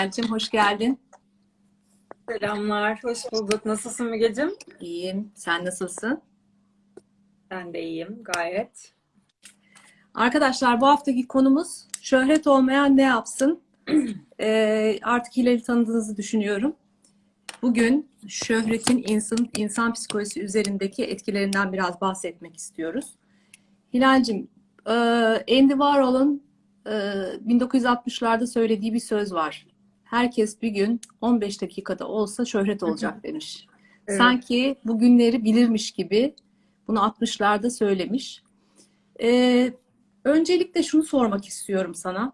Hilal'cim hoş geldin. Selamlar, hoş bulduk. Nasılsın Mügeciğim? İyiyim. Sen nasılsın? Ben de iyiyim, gayet. Arkadaşlar bu haftaki konumuz şöhret olmayan ne yapsın? Ee, artık Hilal'i tanıdığınızı düşünüyorum. Bugün şöhretin insan, insan psikolojisi üzerindeki etkilerinden biraz bahsetmek istiyoruz. Hilal'cim, e, Andy Warhol'un e, 1960'larda söylediği bir söz var. Herkes bir gün 15 dakikada olsa şöhret olacak demiş. Evet. Sanki bugünleri bilirmiş gibi bunu 60'larda söylemiş. Ee, öncelikle şunu sormak istiyorum sana.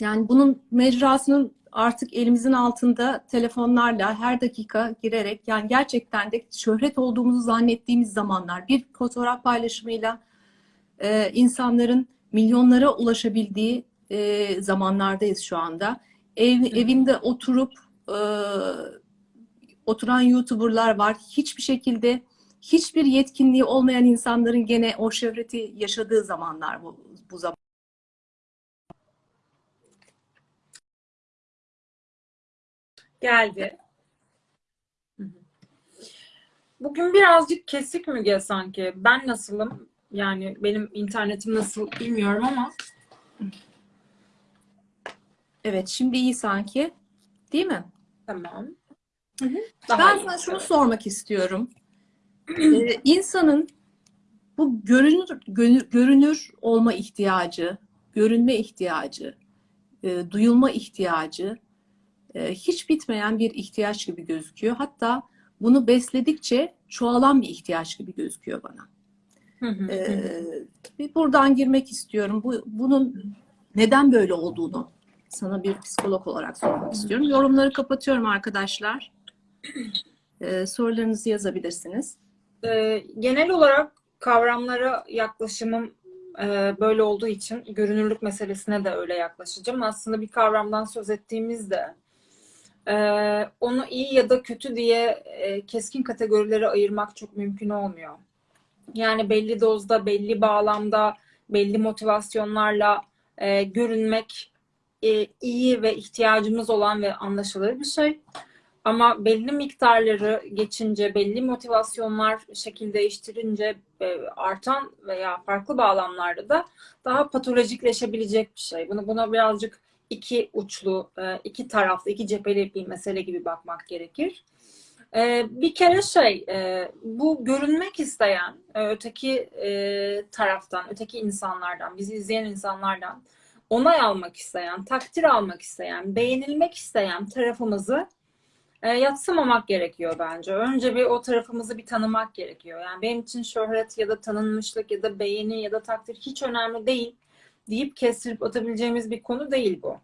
Yani bunun mecrasının artık elimizin altında telefonlarla her dakika girerek yani gerçekten de şöhret olduğumuzu zannettiğimiz zamanlar bir fotoğraf paylaşımıyla e, insanların milyonlara ulaşabildiği e, zamanlardayız şu anda. Ev, evinde oturup e, oturan YouTuber'lar var. Hiçbir şekilde hiçbir yetkinliği olmayan insanların gene o şöhreti yaşadığı zamanlar bu, bu zaman. Geldi. Bugün birazcık kesik Müge sanki. Ben nasılım? Yani benim internetim nasıl bilmiyorum ama Evet, şimdi iyi sanki. Değil mi? tamam. ben iyi, sana şunu sormak istiyorum. Ee, insanın bu görünür, görünür, olma ihtiyacı, görünme ihtiyacı, e, duyulma ihtiyacı e, hiç bitmeyen bir ihtiyaç gibi gözüküyor. Hatta bunu besledikçe çoğalan bir ihtiyaç gibi gözüküyor bana. Hı hı, hı hı. Ee, bir buradan girmek istiyorum. Bu, bunun neden böyle olduğunu sana bir psikolog olarak sormak istiyorum. Yorumları kapatıyorum arkadaşlar. Ee, sorularınızı yazabilirsiniz. Ee, genel olarak kavramlara yaklaşımım e, böyle olduğu için görünürlük meselesine de öyle yaklaşacağım. Aslında bir kavramdan söz ettiğimizde e, onu iyi ya da kötü diye e, keskin kategorilere ayırmak çok mümkün olmuyor. Yani belli dozda, belli bağlamda, belli motivasyonlarla e, görünmek e, iyi ve ihtiyacımız olan ve anlaşılır bir şey. Ama belli miktarları geçince, belli motivasyonlar şekil değiştirince e, artan veya farklı bağlamlarda da daha patolojikleşebilecek bir şey. Bunu buna birazcık iki uçlu, e, iki taraflı, iki cepheli bir mesele gibi bakmak gerekir. E, Bir kere şey, e, bu görünmek isteyen e, öteki e, taraftan, öteki insanlardan, bizi izleyen insanlardan onay almak isteyen, takdir almak isteyen, beğenilmek isteyen tarafımızı e, yatsımamak gerekiyor bence. Önce bir o tarafımızı bir tanımak gerekiyor. Yani benim için şöhret ya da tanınmışlık ya da beğeni ya da takdir hiç önemli değil deyip kestirip atabileceğimiz bir konu değil bu.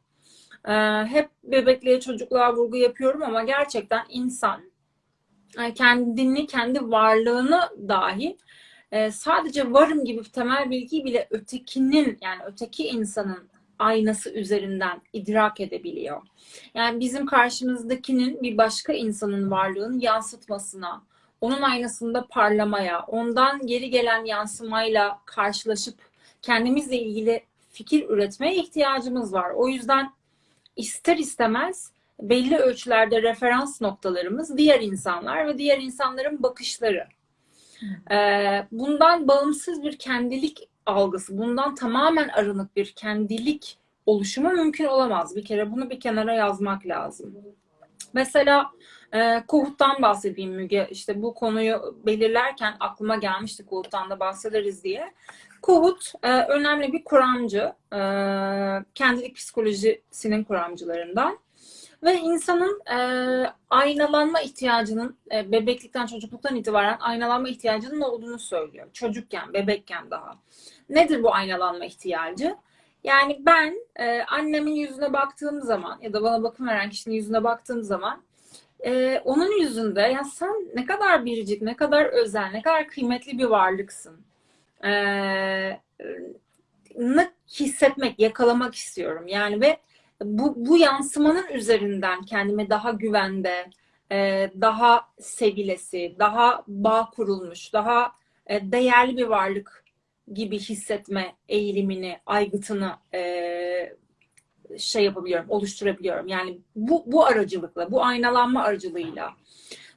E, hep bebekliğe, çocukluğa vurgu yapıyorum ama gerçekten insan e, kendini, kendi varlığını dahi e, sadece varım gibi temel bilgiyi bile ötekinin yani öteki insanın aynası üzerinden idrak edebiliyor. Yani bizim karşımızdakinin bir başka insanın varlığını yansıtmasına, onun aynasında parlamaya, ondan geri gelen yansımayla karşılaşıp kendimizle ilgili fikir üretmeye ihtiyacımız var. O yüzden ister istemez belli ölçülerde referans noktalarımız diğer insanlar ve diğer insanların bakışları. Ee, bundan bağımsız bir kendilik algısı, bundan tamamen arınık bir kendilik oluşumu mümkün olamaz. Bir kere bunu bir kenara yazmak lazım. Mesela e, Kohut'tan bahsedeyim Müge. İşte bu konuyu belirlerken aklıma gelmişti Kohut'tan da bahsederiz diye. Kohut e, önemli bir kuramcı. E, kendilik psikolojisinin kuramcılarından. Ve insanın e, aynalanma ihtiyacının e, bebeklikten, çocukluktan itibaren aynalanma ihtiyacının olduğunu söylüyor. Çocukken, bebekken daha. Nedir bu aynalanma ihtiyacı? Yani ben e, annemin yüzüne baktığım zaman ya da bana bakım veren kişinin yüzüne baktığım zaman e, onun yüzünde ya sen ne kadar biricik, ne kadar özel, ne kadar kıymetli bir varlıksın. E, ne hissetmek, yakalamak istiyorum. Yani ve bu, bu yansımanın üzerinden kendimi daha güvende, e, daha sevilesi, daha bağ kurulmuş, daha e, değerli bir varlık gibi hissetme eğilimini, aygıtını e, şey yapabiliyorum, oluşturabiliyorum. Yani bu, bu aracılıkla, bu aynalanma aracılığıyla.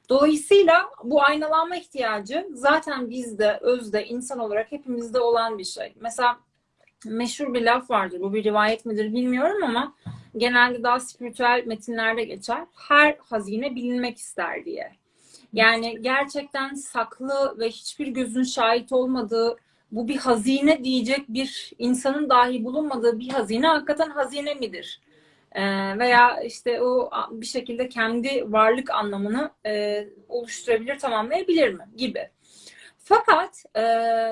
Dolayısıyla bu aynalanma ihtiyacı zaten bizde, özde, insan olarak hepimizde olan bir şey. Mesela meşhur bir laf vardır. Bu bir rivayet midir bilmiyorum ama genelde daha spiritüel metinlerde geçer. Her hazine bilinmek ister diye. Yani gerçekten saklı ve hiçbir gözün şahit olmadığı bu bir hazine diyecek bir insanın dahi bulunmadığı bir hazine hakikaten hazine midir? Ee, veya işte o bir şekilde kendi varlık anlamını e, oluşturabilir, tamamlayabilir mi gibi. Fakat e,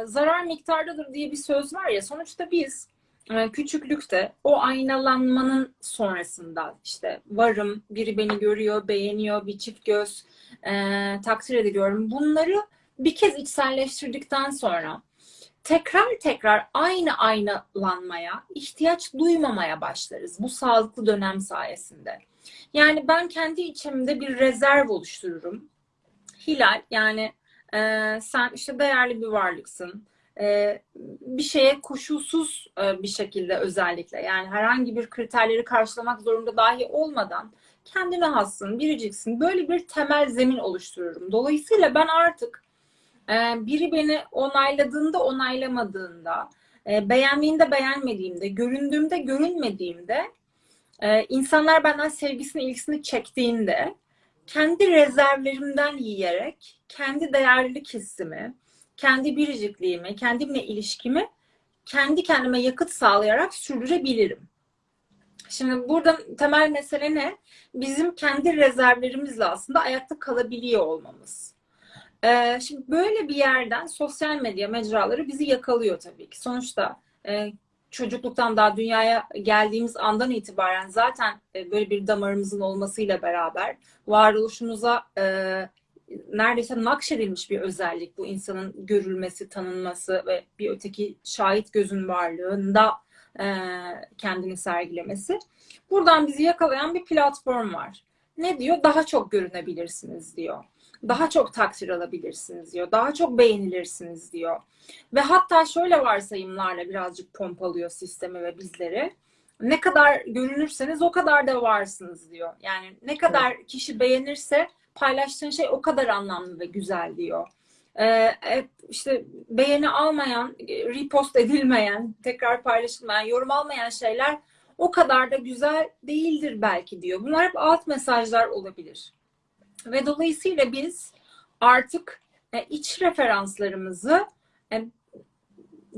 zarar miktardadır diye bir söz var ya sonuçta biz e, küçüklükte o aynalanmanın sonrasında işte varım, biri beni görüyor, beğeniyor, bir çift göz e, takdir ediliyorum. Bunları bir kez içselleştirdikten sonra tekrar tekrar aynı aynalanmaya ihtiyaç duymamaya başlarız bu sağlıklı dönem sayesinde. Yani ben kendi içimde bir rezerv oluştururum. Hilal yani e, sen işte değerli bir varlıksın. E, bir şeye koşulsuz e, bir şekilde özellikle yani herhangi bir kriterleri karşılamak zorunda dahi olmadan kendine hassın, biriciksin. Böyle bir temel zemin oluştururum. Dolayısıyla ben artık ee, biri beni onayladığında onaylamadığında, e, beğendiğinde beğenmediğimde, göründüğümde görünmediğimde, e, insanlar benden sevgisini, ilgisini çektiğinde kendi rezervlerimden yiyerek kendi değerlilik hissimi, kendi biricikliğimi, kendimle ilişkimi kendi kendime yakıt sağlayarak sürdürebilirim. Şimdi burada temel mesele ne? Bizim kendi rezervlerimizle aslında ayakta kalabiliyor olmamız. Ee, şimdi böyle bir yerden sosyal medya mecraları bizi yakalıyor tabii ki. Sonuçta e, çocukluktan daha dünyaya geldiğimiz andan itibaren zaten e, böyle bir damarımızın olmasıyla beraber varoluşumuza e, neredeyse nakşedilmiş bir özellik bu insanın görülmesi, tanınması ve bir öteki şahit gözün varlığında e, kendini sergilemesi. Buradan bizi yakalayan bir platform var. Ne diyor? Daha çok görünebilirsiniz diyor daha çok takdir alabilirsiniz diyor. Daha çok beğenilirsiniz diyor. Ve hatta şöyle varsayımlarla birazcık pompalıyor sistemi ve bizleri. Ne kadar görünürseniz o kadar da varsınız diyor. Yani ne kadar kişi beğenirse paylaştığın şey o kadar anlamlı ve güzel diyor. Ee, işte beğeni almayan, repost edilmeyen, tekrar paylaşılmayan, yorum almayan şeyler o kadar da güzel değildir belki diyor. Bunlar hep alt mesajlar olabilir. Ve dolayısıyla biz artık e, iç referanslarımızı e,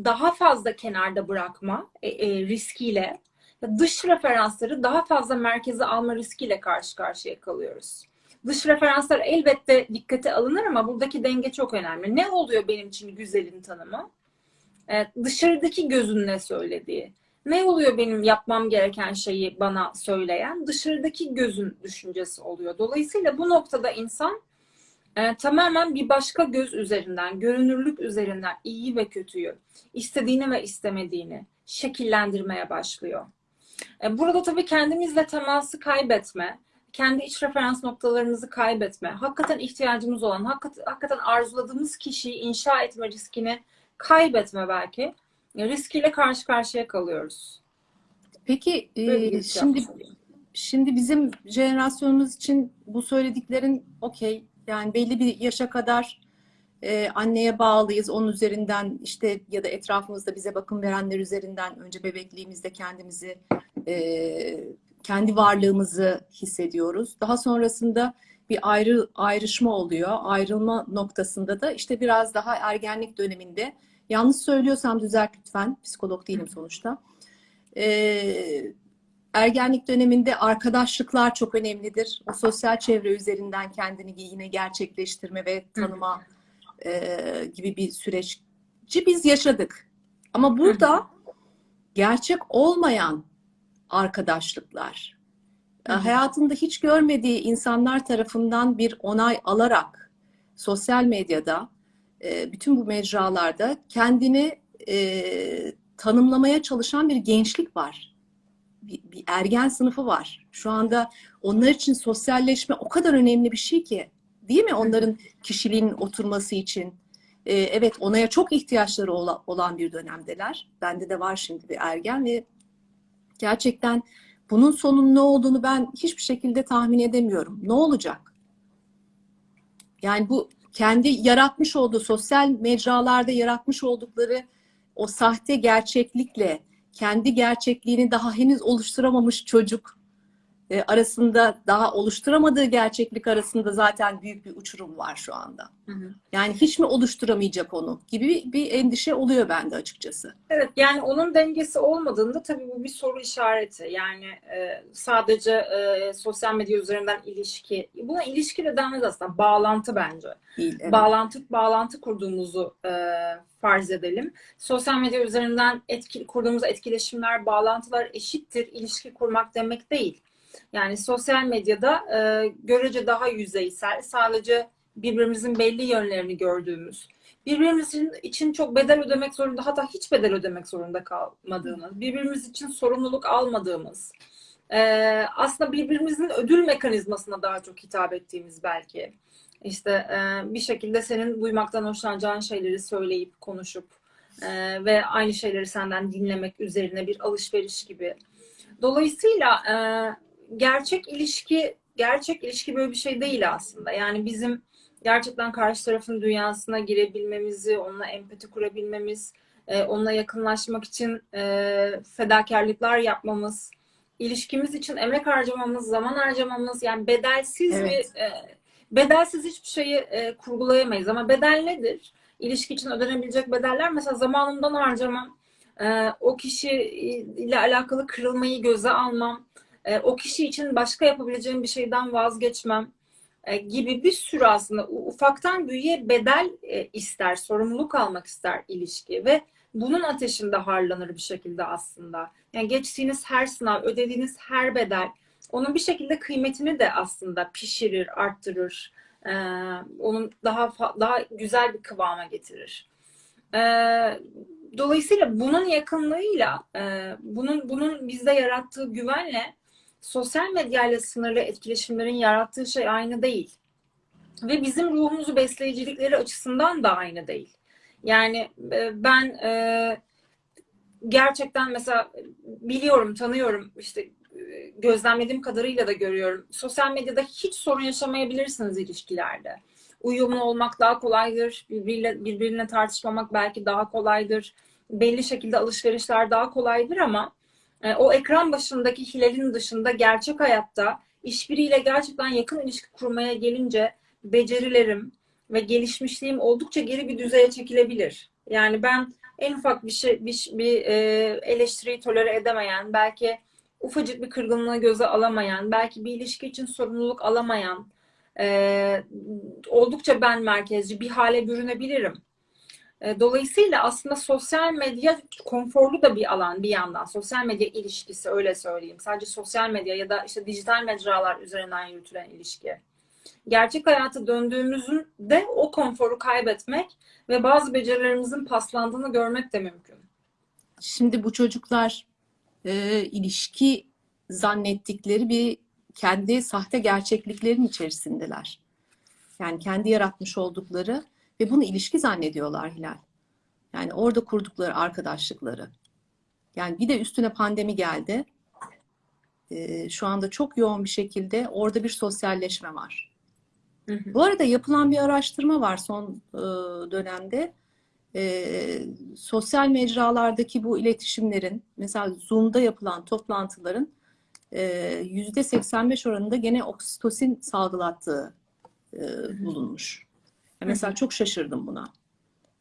daha fazla kenarda bırakma e, riskiyle dış referansları daha fazla merkeze alma riskiyle karşı karşıya kalıyoruz. Dış referanslar elbette dikkate alınır ama buradaki denge çok önemli. Ne oluyor benim için güzelin tanımı? dışarıdaki gözün ne söylediği. Ne oluyor benim yapmam gereken şeyi bana söyleyen? Dışarıdaki gözün düşüncesi oluyor. Dolayısıyla bu noktada insan e, tamamen bir başka göz üzerinden, görünürlük üzerinden iyi ve kötüyü, istediğini ve istemediğini şekillendirmeye başlıyor. E, burada tabii kendimizle teması kaybetme, kendi iç referans noktalarımızı kaybetme, hakikaten ihtiyacımız olan, hakikaten arzuladığımız kişiyi inşa etme riskini kaybetme belki riskiyle karşı karşıya kalıyoruz. Peki e, şimdi şimdi bizim jenerasyonumuz için bu söylediklerin okey yani belli bir yaşa kadar e, anneye bağlıyız. Onun üzerinden işte ya da etrafımızda bize bakım verenler üzerinden önce bebekliğimizde kendimizi e, kendi varlığımızı hissediyoruz. Daha sonrasında bir ayrı ayrışma oluyor. Ayrılma noktasında da işte biraz daha ergenlik döneminde Yanlış söylüyorsam düzelt lütfen. Psikolog değilim sonuçta. Ee, ergenlik döneminde arkadaşlıklar çok önemlidir. O sosyal çevre üzerinden kendini yine gerçekleştirme ve tanıma e, gibi bir süreci biz yaşadık. Ama burada gerçek olmayan arkadaşlıklar, Hı. hayatında hiç görmediği insanlar tarafından bir onay alarak sosyal medyada e, bütün bu mecralarda kendini e, tanımlamaya çalışan bir gençlik var. Bir, bir ergen sınıfı var. Şu anda onlar için sosyalleşme o kadar önemli bir şey ki. Değil mi? Onların kişiliğinin oturması için. E, evet onaya çok ihtiyaçları olan bir dönemdeler. Bende de var şimdi bir ergen ve gerçekten bunun sonun ne olduğunu ben hiçbir şekilde tahmin edemiyorum. Ne olacak? Yani bu kendi yaratmış olduğu sosyal mecralarda yaratmış oldukları o sahte gerçeklikle kendi gerçekliğini daha henüz oluşturamamış çocuk e, arasında daha oluşturamadığı gerçeklik arasında zaten büyük bir uçurum var şu anda. Hı hı. Yani hiç mi oluşturamayacak onu gibi bir, bir endişe oluyor bende açıkçası. Evet yani onun dengesi olmadığında tabii bu bir soru işareti. Yani e, sadece e, sosyal medya üzerinden ilişki, buna ilişki de denmez aslında bağlantı bence. Değil. evet. Bağlantı bağlantı kurduğumuzu e, farz edelim. Sosyal medya üzerinden etki, kurduğumuz etkileşimler, bağlantılar eşittir ilişki kurmak demek değil. Yani sosyal medyada e, görece daha yüzeysel, sadece birbirimizin belli yönlerini gördüğümüz, birbirimizin için çok bedel ödemek zorunda, hatta hiç bedel ödemek zorunda kalmadığımız, birbirimiz için sorumluluk almadığımız, e, aslında birbirimizin ödül mekanizmasına daha çok hitap ettiğimiz belki. İşte e, bir şekilde senin duymaktan hoşlanacağın şeyleri söyleyip, konuşup e, ve aynı şeyleri senden dinlemek üzerine bir alışveriş gibi. Dolayısıyla e, gerçek ilişki gerçek ilişki böyle bir şey değil aslında. Yani bizim gerçekten karşı tarafın dünyasına girebilmemizi, onunla empati kurabilmemiz, e, onunla yakınlaşmak için e, fedakarlıklar yapmamız, ilişkimiz için emek harcamamız, zaman harcamamız yani bedelsiz Evet. bir e, bedelsiz hiçbir şeyi e, kurgulayamayız. Ama bedel nedir? İlişki için ödenebilecek bedeller mesela zamanımdan harcamam, e, o kişi ile alakalı kırılmayı göze almam, e, o kişi için başka yapabileceğim bir şeyden vazgeçmem e, gibi bir sürü aslında ufaktan büyüğe bedel e, ister, sorumluluk almak ister ilişki ve bunun ateşinde harlanır bir şekilde aslında. Yani geçtiğiniz her sınav, ödediğiniz her bedel onun bir şekilde kıymetini de aslında pişirir, arttırır. Onun daha daha güzel bir kıvama getirir. Dolayısıyla bunun yakınlığıyla, bunun bunun bizde yarattığı güvenle sosyal medyayla sınırlı etkileşimlerin yarattığı şey aynı değil. Ve bizim ruhumuzu besleyicilikleri açısından da aynı değil. Yani e, ben e, gerçekten mesela biliyorum, tanıyorum işte e, gözlemlediğim kadarıyla da görüyorum. Sosyal medyada hiç sorun yaşamayabilirsiniz ilişkilerde. Uyumlu olmak daha kolaydır. Birbiriyle, birbirine tartışmamak belki daha kolaydır. Belli şekilde alışverişler daha kolaydır ama o ekran başındaki Hilal'in dışında gerçek hayatta işbiriyle gerçekten yakın ilişki kurmaya gelince becerilerim ve gelişmişliğim oldukça geri bir düzeye çekilebilir. Yani ben en ufak bir şey bir, bir e, eleştiriyi tolere edemeyen, belki ufacık bir kırgınlığı göze alamayan, belki bir ilişki için sorumluluk alamayan, e, oldukça ben merkezci bir hale bürünebilirim. E, Dolayısıyla aslında sosyal medya konforlu da bir alan bir yandan. Sosyal medya ilişkisi öyle söyleyeyim. Sadece sosyal medya ya da işte dijital mecralar üzerinden yürütülen ilişki. Gerçek hayata döndüğümüzde o konforu kaybetmek ve bazı becerilerimizin paslandığını görmek de mümkün. Şimdi bu çocuklar e, ilişki zannettikleri bir kendi sahte gerçekliklerin içerisindeler. Yani kendi yaratmış oldukları ve bunu ilişki zannediyorlar Hilal. Yani orada kurdukları arkadaşlıkları. Yani bir de üstüne pandemi geldi. E, şu anda çok yoğun bir şekilde orada bir sosyalleşme var. Hı hı. Bu arada yapılan bir araştırma var son e, dönemde. E, sosyal mecralardaki bu iletişimlerin, mesela Zoom'da yapılan toplantıların e, yüzde 85 oranında gene oksitosin salgılattığı e, bulunmuş. Ya mesela çok şaşırdım buna.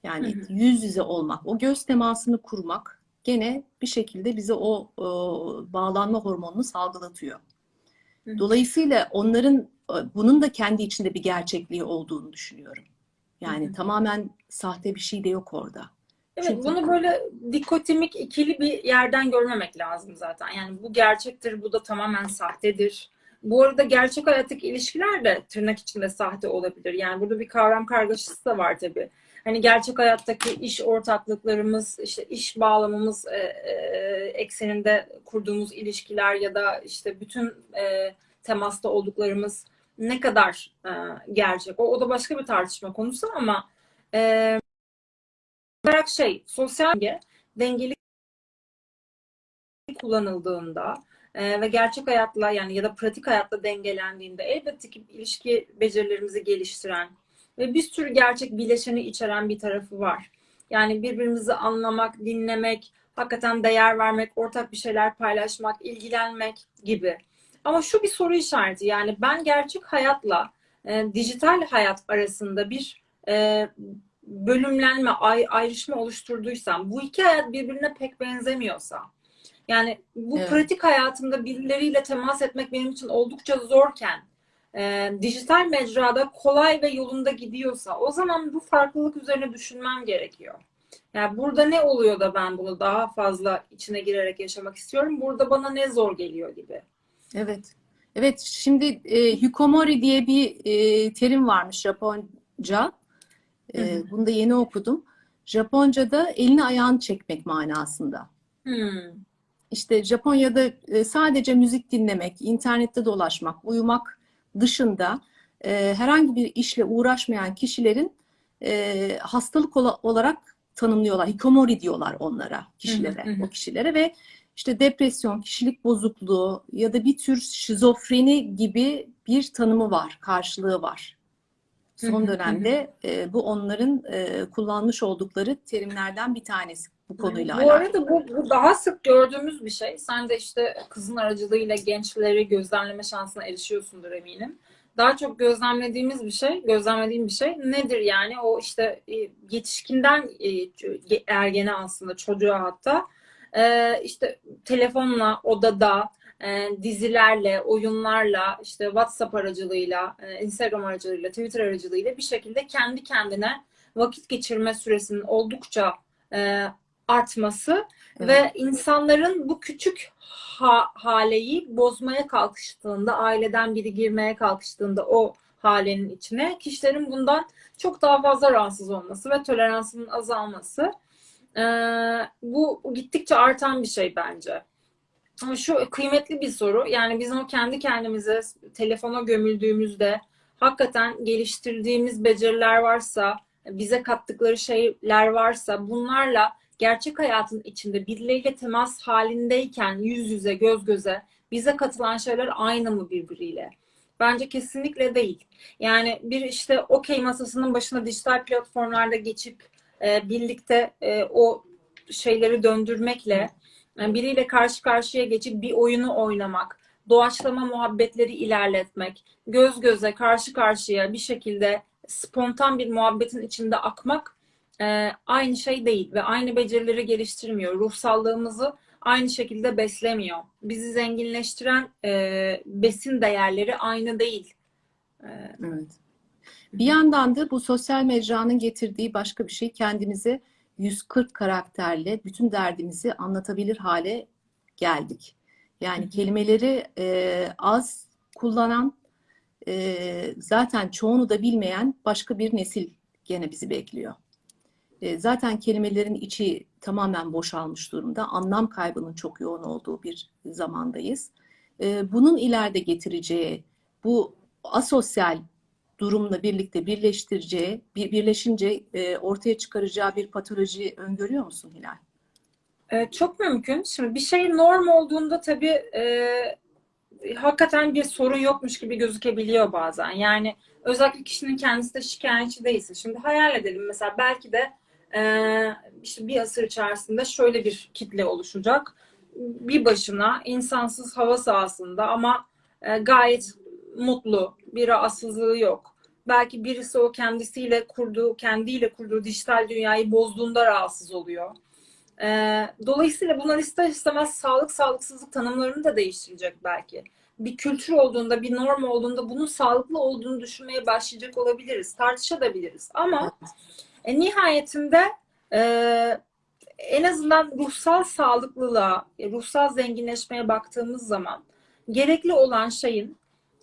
Yani yüz yüze olmak, o göz temasını kurmak gene bir şekilde bize o, o bağlanma hormonunu salgılatıyor. Dolayısıyla onların e, bunun da kendi içinde bir gerçekliği olduğunu düşünüyorum. Yani Hı hı. tamamen sahte bir şey de yok orada. Evet, Çünkü- bunu böyle dikotomik ikili bir yerden görmemek lazım zaten. Yani bu gerçektir, bu da tamamen sahtedir. Bu arada gerçek hayattaki ilişkiler de tırnak içinde sahte olabilir. Yani burada bir kavram kargaşası da var tabii. Hani gerçek hayattaki iş ortaklıklarımız, işte iş bağlamamız e, e, ekseninde kurduğumuz ilişkiler ya da işte bütün e, temasta olduklarımız ne kadar e, gerçek? O, o da başka bir tartışma konusu ama e, olarak şey sosyal medya dengeli kullanıldığında e, ve gerçek hayatla yani ya da pratik hayatla dengelendiğinde elbette ki ilişki becerilerimizi geliştiren ve bir sürü gerçek bileşeni içeren bir tarafı var. Yani birbirimizi anlamak, dinlemek, hakikaten değer vermek, ortak bir şeyler paylaşmak, ilgilenmek gibi. Ama şu bir soru işareti yani ben gerçek hayatla e, dijital hayat arasında bir e, bölümlenme, ay, ayrışma oluşturduysam, bu iki hayat birbirine pek benzemiyorsa, yani bu Evet. pratik hayatımda birileriyle temas etmek benim için oldukça zorken, e, dijital mecrada kolay ve yolunda gidiyorsa, o zaman bu farklılık üzerine düşünmem gerekiyor. Yani burada ne oluyor da ben bunu daha fazla içine girerek yaşamak istiyorum? Burada bana ne zor geliyor gibi. Evet. Evet, şimdi e, hikomori diye bir e, terim varmış Japonca. E, Hı hı. bunu da yeni okudum. Japonca'da elini ayağını çekmek manasında. Hmm. İşte Japonya'da e, sadece müzik dinlemek, internette dolaşmak, uyumak dışında e, herhangi bir işle uğraşmayan kişilerin e, hastalık ola- olarak tanımlıyorlar. Hikomori diyorlar onlara, kişilere, Hı hı, o kişilere ve işte depresyon, kişilik bozukluğu ya da bir tür şizofreni gibi bir tanımı var, karşılığı var. Son dönemde e, bu onların e, kullanmış oldukları terimlerden bir tanesi bu konuyla Bu alakalı. arada bu, bu daha sık gördüğümüz bir şey. Sen de işte kızın aracılığıyla gençleri gözlemleme şansına erişiyorsundur eminim. Daha çok gözlemlediğimiz bir şey, gözlemlediğim bir şey nedir yani? O işte e, yetişkinden e, ergene aslında çocuğa hatta e, işte telefonla, odada, dizilerle, oyunlarla, işte WhatsApp aracılığıyla, Instagram aracılığıyla, Twitter aracılığıyla bir şekilde kendi kendine vakit geçirme süresinin oldukça artması Evet. ve insanların bu küçük ha- haleyi bozmaya kalkıştığında, aileden biri girmeye kalkıştığında o halenin içine kişilerin bundan çok daha fazla rahatsız olması ve toleransının azalması e, bu gittikçe artan bir şey bence. Ama şu kıymetli bir soru. Yani bizim o kendi kendimize telefona gömüldüğümüzde hakikaten geliştirdiğimiz beceriler varsa, bize kattıkları şeyler varsa bunlarla gerçek hayatın içinde birileriyle temas halindeyken yüz yüze, göz göze bize katılan şeyler aynı mı birbiriyle? Bence kesinlikle değil. Yani bir işte okey masasının başına dijital platformlarda geçip e, birlikte e, o şeyleri döndürmekle yani biriyle karşı karşıya geçip bir oyunu oynamak, doğaçlama muhabbetleri ilerletmek, göz göze, karşı karşıya bir şekilde spontan bir muhabbetin içinde akmak e, aynı şey değil ve aynı becerileri geliştirmiyor. Ruhsallığımızı aynı şekilde beslemiyor. Bizi zenginleştiren e, besin değerleri aynı değil. E, Evet. Bir yandan da bu sosyal mecranın getirdiği başka bir şey kendimize 140 karakterle bütün derdimizi anlatabilir hale geldik. Yani kelimeleri e, az kullanan, e, zaten çoğunu da bilmeyen başka bir nesil gene bizi bekliyor. E, zaten kelimelerin içi tamamen boşalmış durumda. Anlam kaybının çok yoğun olduğu bir zamandayız. E, bunun ileride getireceği bu asosyal durumla birlikte birleştireceği, bir, birleşince e, ortaya çıkaracağı bir patoloji öngörüyor musun Hilal? e, çok mümkün. Şimdi bir şey norm olduğunda tabii e, hakikaten bir sorun yokmuş gibi gözükebiliyor bazen. Yani özellikle kişinin kendisi de şikayetçi değilse. Şimdi hayal edelim mesela belki de işte bir asır içerisinde şöyle bir kitle oluşacak. Bir başına insansız hava sahasında ama e, gayet mutlu, bir rahatsızlığı yok. Belki birisi o kendisiyle kurduğu, kendiyle kurduğu dijital dünyayı bozduğunda rahatsız oluyor. Ee, dolayısıyla bunlar ister istemez sağlık sağlıksızlık tanımlarını da değiştirecek belki. Bir kültür olduğunda, bir norm olduğunda bunun sağlıklı olduğunu düşünmeye başlayacak olabiliriz. Tartışabiliriz. Ama e, nihayetinde e, en azından ruhsal sağlıklılığa, e, ruhsal zenginleşmeye baktığımız zaman gerekli olan şeyin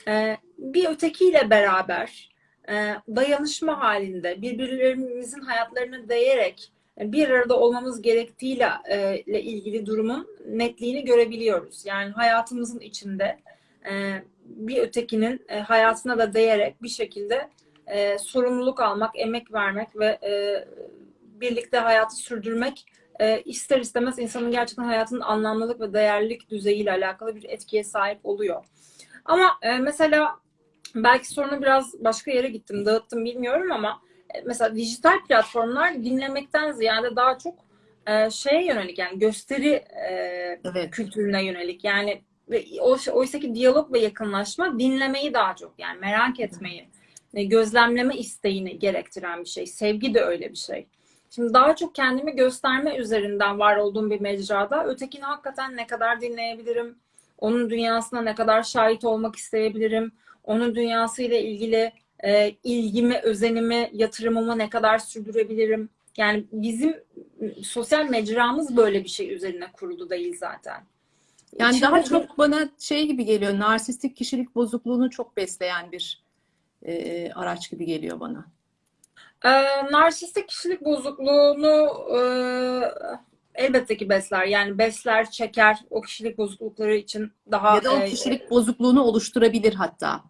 e, bir ötekiyle beraber e, dayanışma halinde birbirlerimizin hayatlarına değerek bir arada olmamız gerektiğiyle e, ile ilgili durumun netliğini görebiliyoruz. Yani hayatımızın içinde e, bir ötekinin e, hayatına da değerek bir şekilde e, sorumluluk almak, emek vermek ve e, birlikte hayatı sürdürmek e, ister istemez insanın gerçekten hayatının anlamlılık ve değerlilik düzeyiyle alakalı bir etkiye sahip oluyor. Ama e, mesela belki sorunu biraz başka yere gittim, dağıttım bilmiyorum ama e, mesela dijital platformlar dinlemekten ziyade daha çok e, şeye yönelik yani gösteri e, Evet. kültürüne yönelik yani ve oysa ki diyalog ve yakınlaşma dinlemeyi daha çok yani merak etmeyi gözlemleme isteğini gerektiren bir şey. Sevgi de öyle bir şey. Şimdi daha çok kendimi gösterme üzerinden var olduğum bir mecrada ötekini hakikaten ne kadar dinleyebilirim? Onun dünyasına ne kadar şahit olmak isteyebilirim? Onun dünyasıyla ilgili e, ilgimi, özenimi, yatırımımı ne kadar sürdürebilirim? Yani bizim sosyal mecramız böyle bir şey üzerine kurulu değil zaten. Yani İçinde daha çok bana şey gibi geliyor, narsistik kişilik bozukluğunu çok besleyen bir e, araç gibi geliyor bana. Ee, narsistik kişilik bozukluğunu e, elbette ki besler. Yani besler, çeker o kişilik bozuklukları için daha Ya da o e, kişilik bozukluğunu oluşturabilir hatta.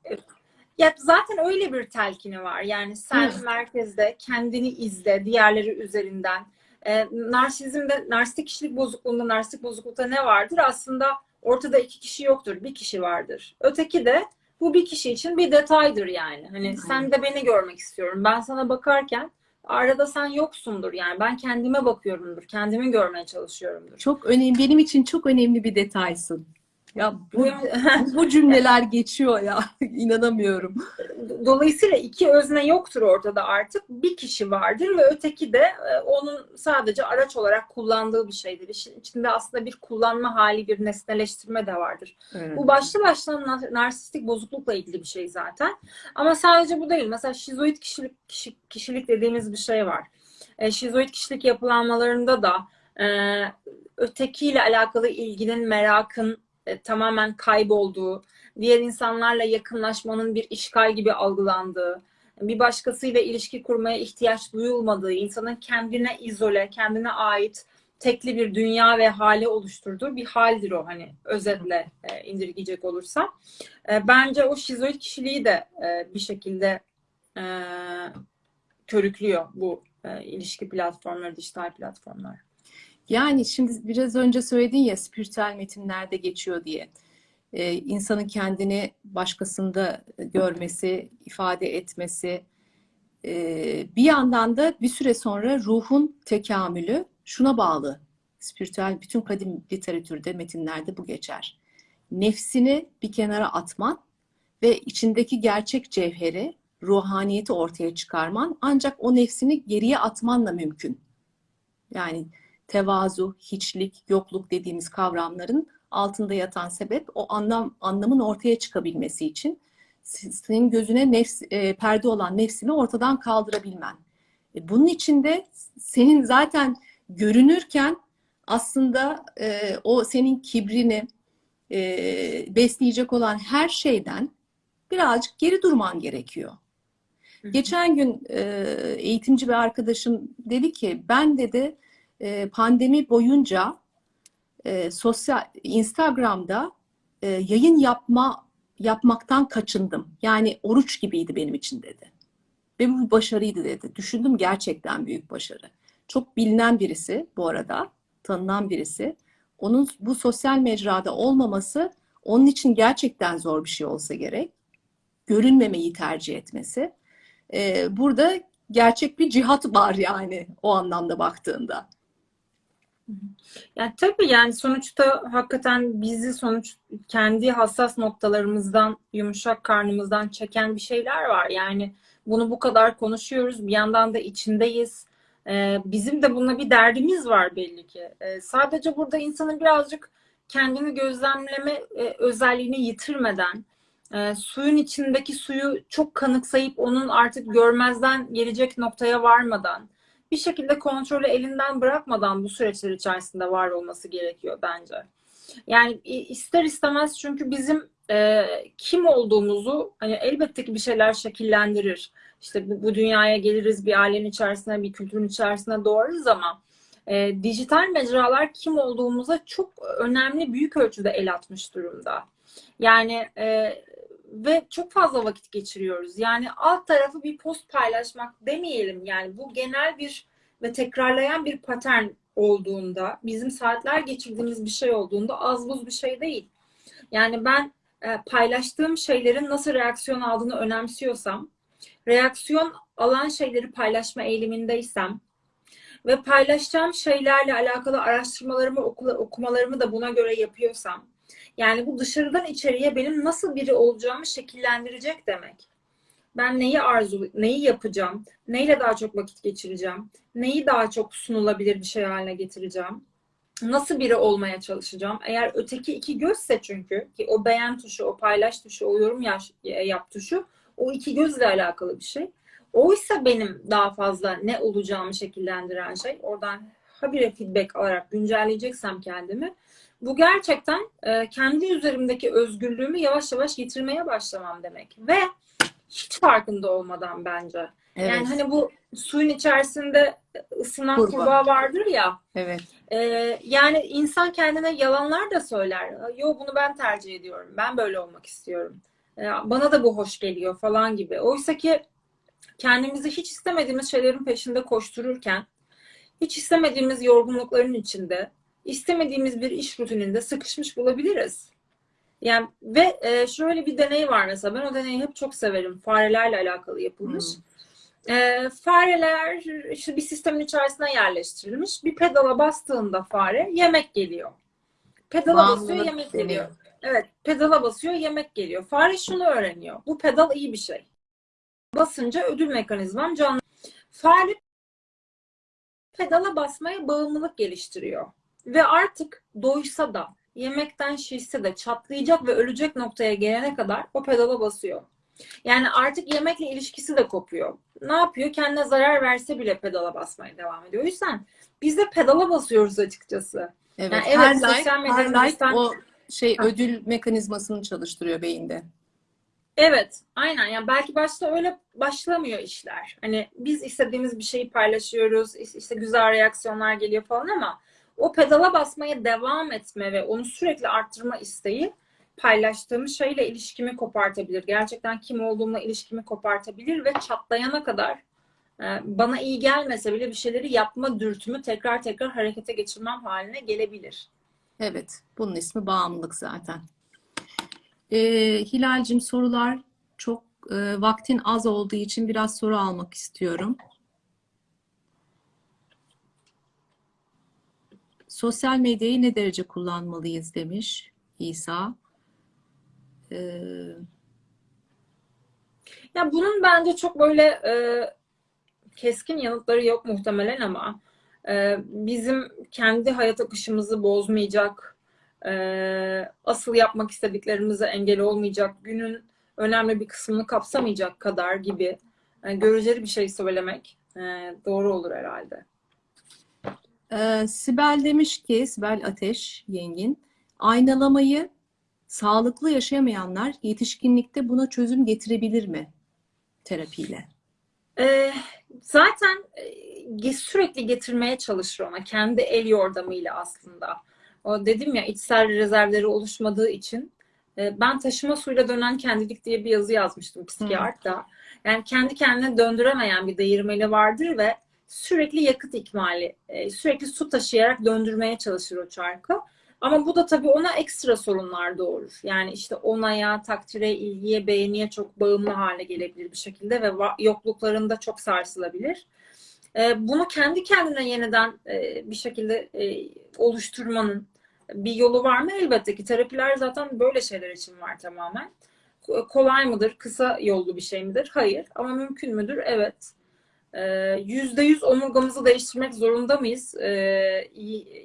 ya zaten öyle bir telkini var. Yani sen Hı. merkezde kendini izle diğerleri üzerinden. Ee, narsizmde, narsistik kişilik bozukluğunda, narsistik bozuklukta ne vardır? Aslında ortada iki kişi yoktur, bir kişi vardır. Öteki de bu bir kişi için bir detaydır yani. Hani Aynen. sen de beni görmek istiyorum. Ben sana bakarken arada sen yoksundur yani. Ben kendime bakıyorumdur, kendimi görmeye çalışıyorumdur. Çok önemli, benim için çok önemli bir detaysın. Ya bu, Bu- cümleler geçiyor ya. İnanamıyorum. Dolayısıyla iki özne yoktur ortada artık. Bir kişi vardır ve öteki de e, onun sadece araç olarak kullandığı bir şeydir. İşin içinde aslında bir kullanma hali, bir nesneleştirme de vardır. Bu başlı başına nar- narsistik bozuklukla ilgili bir şey zaten. Ama sadece bu değil. Mesela şizoid kişilik kişi- kişilik dediğimiz bir şey var. E, şizoid kişilik yapılanmalarında da e, ötekiyle alakalı ilginin, merakın e, tamamen kaybolduğu, diğer insanlarla yakınlaşmanın bir işgal gibi algılandığı, bir başkasıyla ilişki kurmaya ihtiyaç duyulmadığı, insanın kendine izole, kendine ait tekli bir dünya ve hale oluşturduğu bir haldir o hani özetle e, indirgeyecek olursam. E, bence o şizoid kişiliği de e, bir şekilde e, körüklüyor bu e, ilişki platformları, dijital platformlar. Yani şimdi biraz önce söyledin ya spiritüel metinlerde geçiyor diye. Ee, insanın kendini başkasında görmesi, ifade etmesi. Ee, bir yandan da bir süre sonra ruhun tekamülü şuna bağlı. Spiritüel bütün kadim literatürde, metinlerde bu geçer. Nefsini bir kenara atman ve içindeki gerçek cevheri, ruhaniyeti ortaya çıkarman ancak o nefsini geriye atmanla mümkün. Yani tevazu, hiçlik, yokluk dediğimiz kavramların altında yatan sebep o anlam anlamın ortaya çıkabilmesi için senin gözüne nefs, e, perde olan nefsini ortadan kaldırabilmen. E, bunun için de senin zaten görünürken aslında e, o senin kibrini e, besleyecek olan her şeyden birazcık geri durman gerekiyor. Geçen gün e, eğitimci bir arkadaşım dedi ki ben dedi e, pandemi boyunca e, sosyal Instagram'da e, yayın yapma yapmaktan kaçındım. Yani oruç gibiydi benim için dedi. Ve bu bir başarıydı dedi. Düşündüm gerçekten büyük başarı. Çok bilinen birisi bu arada, tanınan birisi. Onun bu sosyal mecrada olmaması onun için gerçekten zor bir şey olsa gerek. Görünmemeyi tercih etmesi. Ee, burada gerçek bir cihat var yani o anlamda baktığında. Yani tabii yani sonuçta hakikaten bizi sonuç kendi hassas noktalarımızdan, yumuşak karnımızdan çeken bir şeyler var. Yani bunu bu kadar konuşuyoruz. Bir yandan da içindeyiz. Ee, bizim de bununla bir derdimiz var belli ki. Ee, sadece burada insanın birazcık kendini gözlemleme e, özelliğini yitirmeden, e, suyun içindeki suyu çok kanıksayıp onun artık görmezden gelecek noktaya varmadan, bir şekilde kontrolü elinden bırakmadan bu süreçler içerisinde var olması gerekiyor bence. Yani ister istemez çünkü bizim e, kim olduğumuzu hani elbette ki bir şeyler şekillendirir. İşte bu, bu dünyaya geliriz, bir ailenin içerisine, bir kültürün içerisine doğarız ama e, dijital mecralar kim olduğumuza çok önemli, büyük ölçüde el atmış durumda. Yani e, ve çok fazla vakit geçiriyoruz. Yani alt tarafı bir post paylaşmak demeyelim. Yani bu genel bir ve tekrarlayan bir patern olduğunda, bizim saatler geçirdiğimiz bir şey olduğunda az buz bir şey değil. Yani ben e, paylaştığım şeylerin nasıl reaksiyon aldığını önemsiyorsam, reaksiyon alan şeyleri paylaşma eğilimindeysem ve paylaşacağım şeylerle alakalı araştırmalarımı, okumalarımı da buna göre yapıyorsam, yani bu dışarıdan içeriye benim nasıl biri olacağımı şekillendirecek demek. Ben neyi arzu, neyi yapacağım, neyle daha çok vakit geçireceğim, neyi daha çok sunulabilir bir şey haline getireceğim, nasıl biri olmaya çalışacağım. Eğer öteki iki gözse çünkü ki o beğen tuşu, o paylaş tuşu, o yorum yaş, yap tuşu o iki gözle alakalı bir şey. Oysa benim daha fazla ne olacağımı şekillendiren şey oradan habire feedback alarak güncelleyeceksem kendimi bu gerçekten e, kendi üzerimdeki özgürlüğümü yavaş yavaş yitirmeye başlamam demek. Ve hiç farkında olmadan bence. Evet. Yani hani bu suyun içerisinde ısınan Kurbağa. kurbağa vardır ya. Evet. e, yani insan kendine yalanlar da söyler. Yo bunu ben tercih ediyorum. Ben böyle olmak istiyorum. E, bana da bu hoş geliyor falan gibi. Oysa ki kendimizi hiç istemediğimiz şeylerin peşinde koştururken, hiç istemediğimiz yorgunlukların içinde, istemediğimiz bir iş rutininde sıkışmış bulabiliriz. Yani ve e, şöyle bir deney var mesela. Ben o deneyi hep çok severim. Farelerle alakalı yapılmış. E, fareler işte bir sistemin içerisine yerleştirilmiş. Bir pedala bastığında fare yemek geliyor. Pedala basıyor Bağımlılık yemek deniyor. geliyor. Evet, pedala basıyor yemek geliyor. Fare şunu öğreniyor. Bu pedal iyi bir şey. Basınca ödül mekanizmam canlı. Fare pedala basmaya bağımlılık geliştiriyor. Ve artık doysa da, yemekten şişse de çatlayacak ve ölecek noktaya gelene kadar o pedala basıyor. Yani artık yemekle ilişkisi de kopuyor. Ne yapıyor? Kendine zarar verse bile pedala basmaya devam ediyor. O yüzden biz de pedala basıyoruz açıkçası. Evet. Yani evet, her sosyal like, her like bizden- o şey Ha. ödül mekanizmasını çalıştırıyor beyinde. Evet, aynen. Yani belki başta öyle başlamıyor işler. Hani biz istediğimiz bir şeyi paylaşıyoruz, işte güzel reaksiyonlar geliyor falan ama o pedala basmaya devam etme ve onu sürekli arttırma isteği paylaştığımız şeyle ilişkimi kopartabilir. Gerçekten kim olduğumla ilişkimi kopartabilir ve çatlayana kadar e, bana iyi gelmese bile bir şeyleri yapma dürtümü tekrar tekrar harekete geçirmem haline gelebilir. Evet. Bunun ismi bağımlılık zaten. Ee, Hilal'cim sorular çok e, vaktin az olduğu için biraz soru almak istiyorum. Sosyal medyayı ne derece kullanmalıyız demiş İsa. Ee, Ya bunun bence çok böyle e, keskin yanıtları yok muhtemelen ama e, bizim kendi hayat akışımızı bozmayacak, e, asıl yapmak istediklerimize engel olmayacak, günün önemli bir kısmını kapsamayacak kadar gibi e, göreceli bir şey söylemek e, doğru olur herhalde. Ee, Sibel demiş ki, Sibel Ateş yengin, aynalamayı sağlıklı yaşayamayanlar yetişkinlikte buna çözüm getirebilir mi terapiyle? E, zaten e, sürekli getirmeye çalışır ona kendi el yordamıyla aslında. O dedim ya içsel rezervleri oluşmadığı için e, ben taşıma suyla dönen kendilik diye bir yazı yazmıştım psikiyatrda. Yani kendi kendine döndüremeyen bir değirmeni vardır ve sürekli yakıt ikmali, e, sürekli su taşıyarak döndürmeye çalışır o çarkı. Ama bu da tabii ona ekstra sorunlar doğurur. Yani işte onaya, takdire, ilgiye, beğeniye çok bağımlı hale gelebilir bir şekilde ve yokluklarında çok sarsılabilir. E, bunu kendi kendine yeniden e, bir şekilde oluşturmanın bir yolu var mı? Elbette ki terapiler zaten böyle şeyler için var tamamen. Ko- Kolay mıdır? Kısa yollu bir şey midir? Hayır. Ama mümkün müdür? Evet. Ee, Yüzde yüz omurgamızı değiştirmek zorunda mıyız? Ee,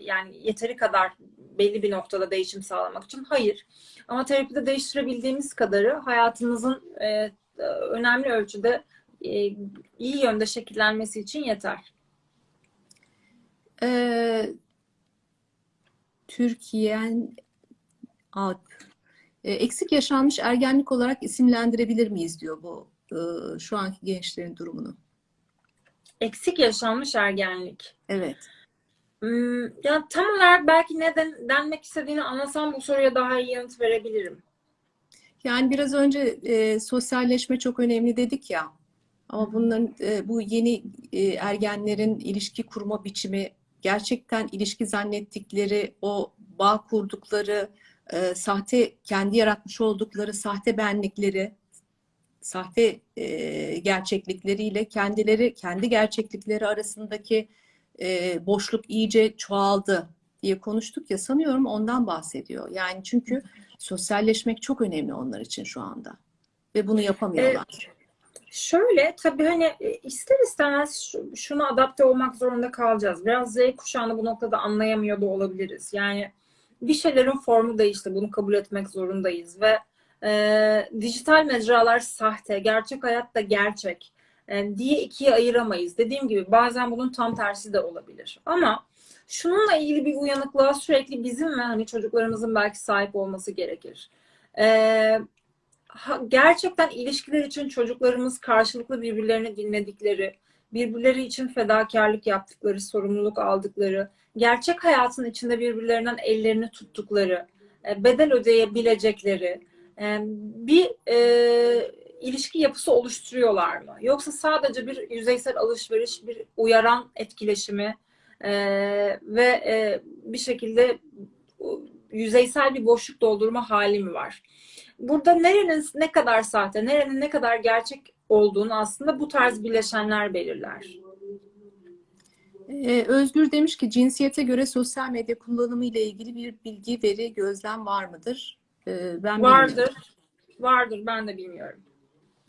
yani yeteri kadar belli bir noktada değişim sağlamak için. Hayır. Ama terapide değiştirebildiğimiz kadarı hayatımızın e, önemli ölçüde e, iyi yönde şekillenmesi için yeter. Ee, Türkiye'nin Alp. Ee, eksik yaşanmış ergenlik olarak isimlendirebilir miyiz diyor bu e, şu anki gençlerin durumunu. Eksik yaşanmış ergenlik. Evet. Hmm, ya tam olarak belki ne den- denmek istediğini anlasam bu soruya daha iyi yanıt verebilirim. Yani biraz önce e, sosyalleşme çok önemli dedik ya. Ama bunların e, bu yeni e, ergenlerin ilişki kurma biçimi gerçekten ilişki zannettikleri, o bağ kurdukları, e, sahte kendi yaratmış oldukları sahte benlikleri, sahte e, gerçeklikleriyle kendileri kendi gerçeklikleri arasındaki e, boşluk iyice çoğaldı diye konuştuk ya sanıyorum ondan bahsediyor. Yani çünkü sosyalleşmek çok önemli onlar için şu anda ve bunu yapamıyorlar. Şöyle tabii hani e, ister istemez şu- şuna adapte olmak zorunda kalacağız. Biraz Z kuşağını bu noktada anlayamıyor da olabiliriz. Yani bir şeylerin formu değişti. Bunu kabul etmek zorundayız ve e, dijital mecralar sahte, gerçek hayat da gerçek e, diye ikiye ayıramayız. Dediğim gibi bazen bunun tam tersi de olabilir. Ama şununla ilgili bir uyanıklığa sürekli bizim ve hani çocuklarımızın belki sahip olması gerekir. E, ha- gerçekten ilişkiler için çocuklarımız karşılıklı birbirlerini dinledikleri, birbirleri için fedakarlık yaptıkları, sorumluluk aldıkları, gerçek hayatın içinde birbirlerinden ellerini tuttukları, e, bedel ödeyebilecekleri bir e, ilişki yapısı oluşturuyorlar mı? Yoksa sadece bir yüzeysel alışveriş, bir uyaran etkileşimi e, ve e, bir şekilde yüzeysel bir boşluk doldurma hali mi var? burada nerenin ne kadar sahte, nerenin ne kadar gerçek olduğunu aslında bu tarz bileşenler belirler. Ee, Özgür demiş ki cinsiyete göre sosyal medya kullanımı ile ilgili bir bilgi, veri, gözlem var mıdır? Ee, ben Vardır. bilmiyorum. Vardır ben de bilmiyorum.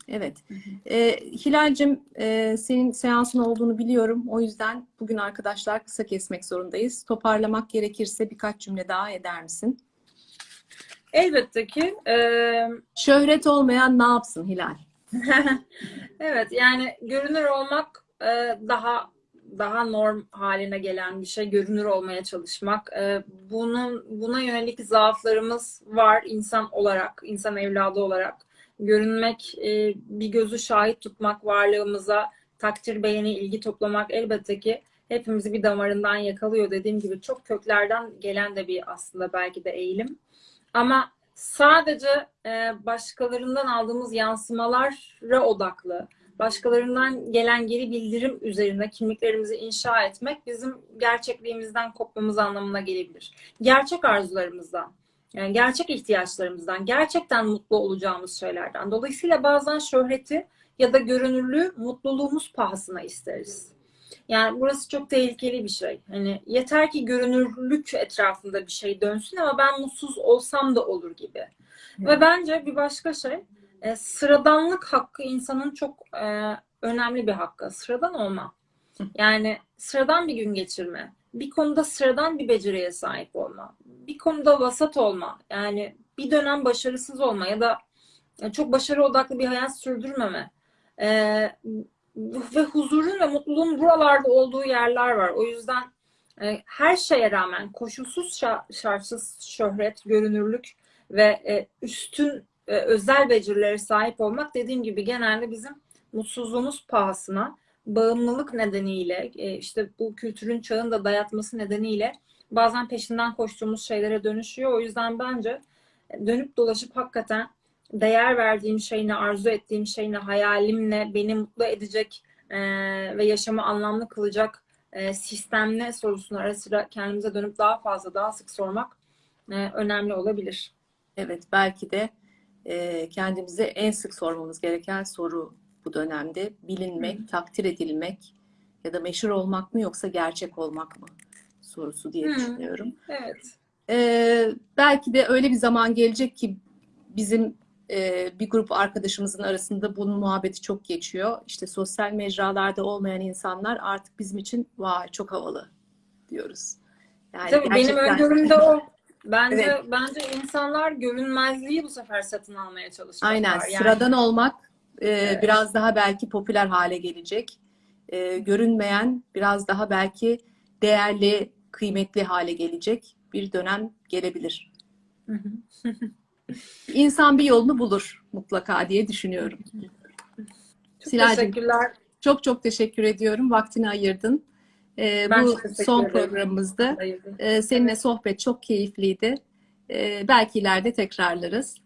Evet. Ee, Hilal'cim e, senin seansın olduğunu biliyorum. O yüzden bugün arkadaşlar kısa kesmek zorundayız. Toparlamak gerekirse birkaç cümle daha eder misin? Elbette ki e, Şöhret olmayan ne yapsın Hilal? evet yani görünür olmak e, daha daha norm haline gelen bir şey. Görünür olmaya çalışmak. E, bunun buna yönelik zaaflarımız var insan olarak, insan evladı olarak. Görünmek, e, bir gözü şahit tutmak varlığımıza, takdir, beğeni, ilgi toplamak elbette ki hepimizi bir damarından yakalıyor. Dediğim gibi çok köklerden gelen de bir aslında belki de eğilim. Ama sadece e, başkalarından aldığımız yansımalara odaklı, başkalarından gelen geri bildirim üzerine kimliklerimizi inşa etmek bizim gerçekliğimizden kopmamız anlamına gelebilir. Gerçek arzularımızdan, yani gerçek ihtiyaçlarımızdan, gerçekten mutlu olacağımız şeylerden. Dolayısıyla bazen şöhreti ya da görünürlüğü mutluluğumuz pahasına isteriz. Yani burası çok tehlikeli bir şey. Hani yeter ki görünürlük etrafında bir şey dönsün ama ben mutsuz olsam da olur gibi. Ve bence bir başka şey e, sıradanlık hakkı insanın çok e, önemli bir hakkı. Sıradan olma. Yani sıradan bir gün geçirme. Bir konuda sıradan bir beceriye sahip olma. Bir konuda vasat olma. Yani bir dönem başarısız olma ya da e, çok başarı odaklı bir hayat sürdürmeme. E, ve huzurun ve mutluluğun buralarda olduğu yerler var. O yüzden e, her şeye rağmen koşulsuz şa- şartsız şöhret, görünürlük ve e, üstün özel becerilere sahip olmak dediğim gibi genelde bizim mutsuzluğumuz pahasına, bağımlılık nedeniyle, e, işte bu kültürün çağın da dayatması nedeniyle bazen peşinden koştuğumuz şeylere dönüşüyor. O yüzden bence dönüp dolaşıp hakikaten değer verdiğim şeyine, arzu ettiğim şeyine, hayalimle beni mutlu edecek e, ve yaşamı anlamlı kılacak e, sistem ne sorusunu ara sıra kendimize dönüp daha fazla, daha sık sormak e, önemli olabilir. Evet, belki de e, kendimize en sık sormamız gereken soru bu dönemde bilinmek, takdir edilmek ya da meşhur olmak mı yoksa gerçek olmak mı sorusu diye Hı. düşünüyorum. Evet. Ee, belki de öyle bir zaman gelecek ki bizim e, bir grup arkadaşımızın arasında bunun muhabbeti çok geçiyor. İşte sosyal mecralarda olmayan insanlar artık bizim için vay çok havalı diyoruz. Yani Tabii benim gerçekten- öngörüm de o. Bence Evet. bence insanlar görünmezliği bu sefer satın almaya çalışacaklar. Aynen Yani sıradan olmak e, Evet. biraz daha belki popüler hale gelecek. E, görünmeyen biraz daha belki değerli, kıymetli hale gelecek bir dönem gelebilir. İnsan bir yolunu bulur mutlaka diye düşünüyorum. Çok Silacığım, teşekkürler. Çok çok teşekkür ediyorum. Vaktini ayırdın. E, Ben bu son programımızda e, seninle sohbet çok keyifliydi. E, belki ileride tekrarlarız.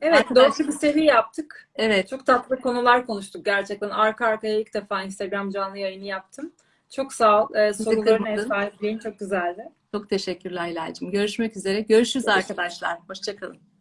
Evet, Arkadaşlar- dörtlü bir seri yaptık. Evet, Çok tatlı konular konuştuk gerçekten. Arka arkaya ilk defa Instagram canlı yayını yaptım. Çok sağ ol. Ee, Bizi soruların ev sahipliğin çok güzeldi. Çok teşekkürler Hilal'cim. Görüşmek üzere. Görüşürüz arkadaşlar. Hoşçakalın.